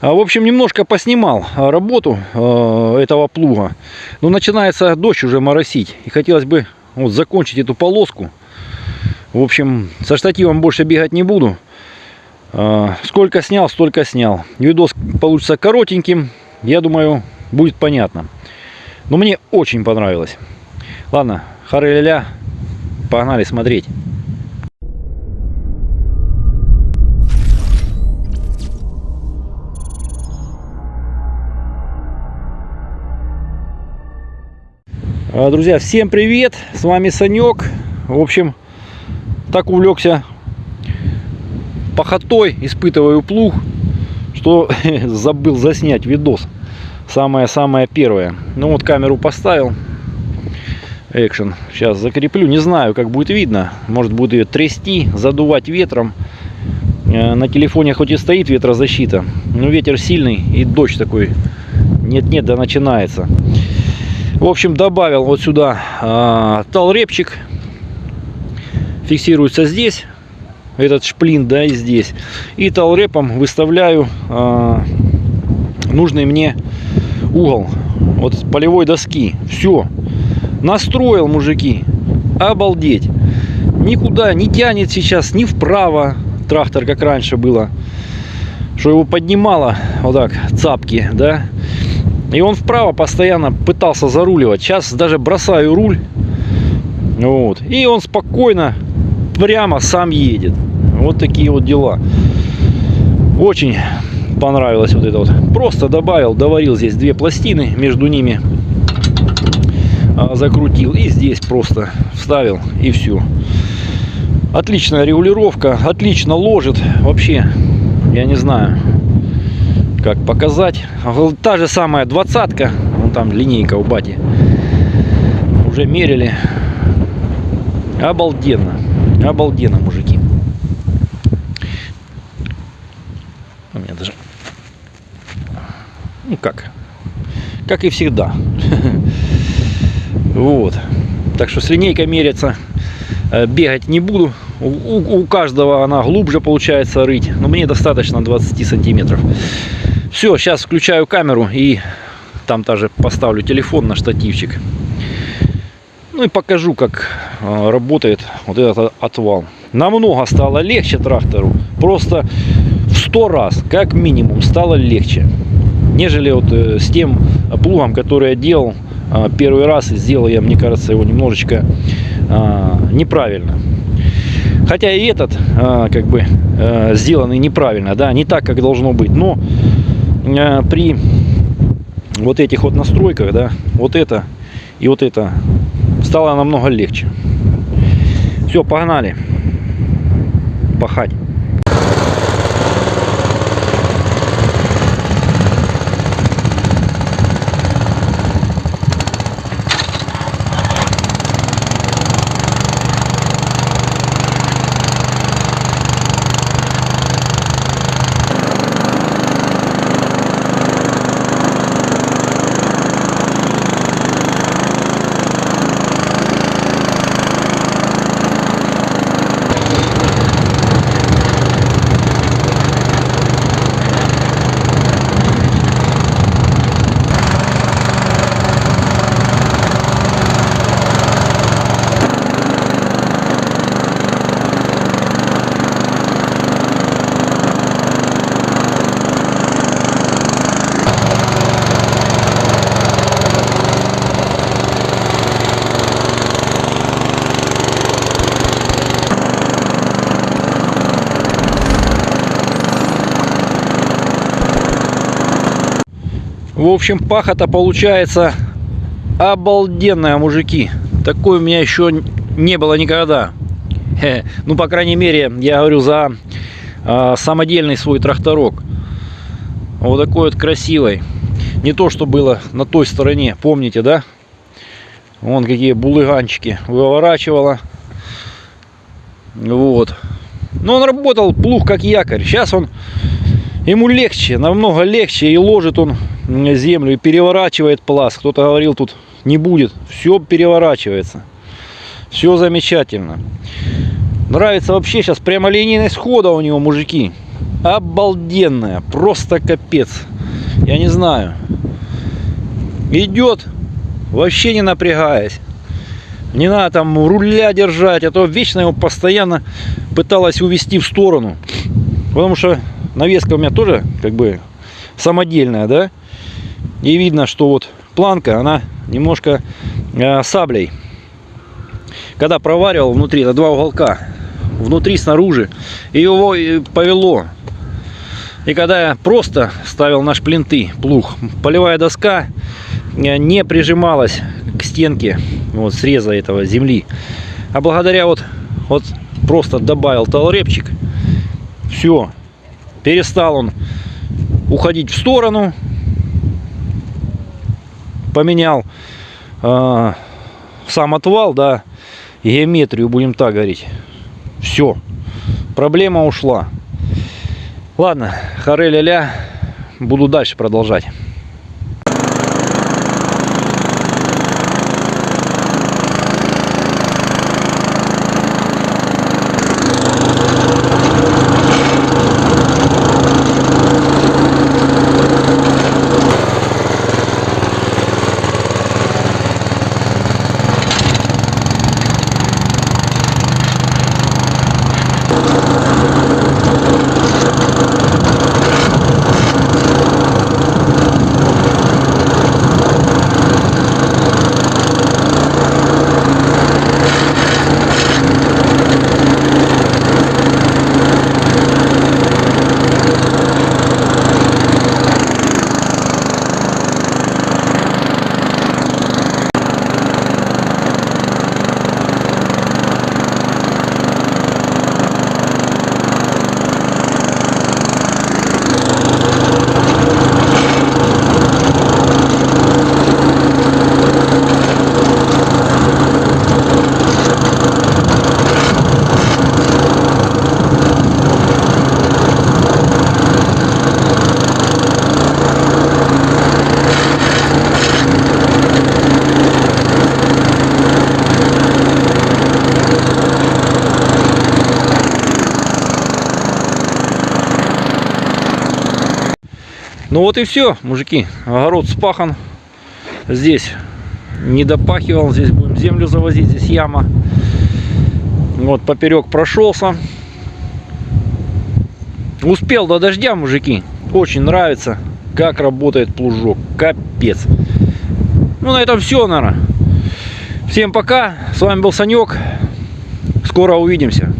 А, В общем, немножко поснимал а, работу э, этого плуга. Но начинается дождь уже моросить. И хотелось бы вот закончить эту полоску. В общем, со штативом больше бегать не буду. А, Сколько снял, столько снял. Видос получится коротеньким. Я думаю, будет понятно. Но мне очень понравилось. Ладно, хары-ля-ля. Погнали смотреть. Друзья, всем привет! С вами Санек. В общем, так увлекся пахотой, испытываю плуг, что забыл заснять видос. Самое-самое первое. Ну вот камеру поставил. Экшен. Сейчас закреплю. Не знаю, как будет видно. Может будет ее трясти, задувать ветром. Э, На телефоне хоть и стоит ветрозащита, но ветер сильный и дождь такой. Нет-нет, да начинается. В общем, добавил вот сюда э, талрепчик. Фиксируется здесь. Этот шплин, да, и здесь. И талрепом выставляю э, нужный мне угол. Вот с полевой доски. Все. Настроил, мужики. Обалдеть. Никуда не тянет сейчас ни вправо трактор, как раньше было. Что его поднимало вот так, цапки, да. И он вправо постоянно пытался заруливать. Сейчас даже бросаю руль. Вот. И он спокойно прямо сам едет. Вот такие вот дела. Очень понравилось вот это вот. Просто добавил, доварил здесь две пластины, между ними а, закрутил. И здесь просто вставил и все. Отличная регулировка, отлично ложит. Вообще, я не знаю, как показать. Та же самая двадцатка, вон там линейка у бати. Уже мерили. Обалденно. Обалденно, мужики. У меня даже... Ну как? Как и всегда. Вот. Так что с линейкой меряться э, бегать не буду. У, у- у каждого она глубже получается рыть. Но мне достаточно 20 сантиметров. Все, сейчас включаю камеру и там тоже поставлю телефон на штативчик. Ну и покажу, как э, работает вот этот отвал. Намного стало легче трактору. Просто в 100 раз, как минимум, стало легче. Нежели вот э, с тем плугом, который я делал э, первый раз. И сделал я, мне кажется, его немножечко э, неправильно. Хотя и этот, как бы, э, сделанный неправильно, да, не так, как должно быть. Но при вот этих вот настройках, да, вот это и вот это стало намного легче. Все, погнали. Пахать. В общем, пахота получается обалденная, мужики. Такой у меня еще не было никогда. Ну, по крайней мере, я говорю за э, самодельный свой тракторок. Вот такой вот красивый. Не то, что было на той стороне. Помните, да? Вон какие булыганчики выворачивала. Вот. Но он работал плуг как якорь. Сейчас он ему легче, намного легче. И ложит он землю и переворачивает пласт. Кто-то говорил, тут не будет. Все переворачивается. Все замечательно. Нравится вообще сейчас прямолинейность хода у него, мужики. обалденная. Просто капец. Я не знаю. Идет, вообще не напрягаясь. Не надо там руля держать, а то вечно его постоянно пыталась увести в сторону. Потому что навеска у меня тоже как бы самодельная, да. И видно, что вот планка, она немножко э, саблей. Когда проваривал внутри, на два уголка, внутри, снаружи, и его повело. И когда я просто ставил наш плинты, плуг, полевая доска э, не прижималась к стенке вот среза этого земли. А благодаря вот, вот просто добавил талрепчик, все, перестал он уходить в сторону, поменял э, сам отвал, да, геометрию, будем так говорить. Все, проблема ушла. Ладно, харе ля буду дальше продолжать. Ну вот и все, мужики. Огород спахан. Здесь не допахивал. Здесь будем землю завозить. Здесь яма. Вот поперек прошелся. Успел до дождя, мужики. Очень нравится, как работает плужок. Капец. Ну, на этом все, наверное. Всем пока. С вами был Санек. Скоро увидимся.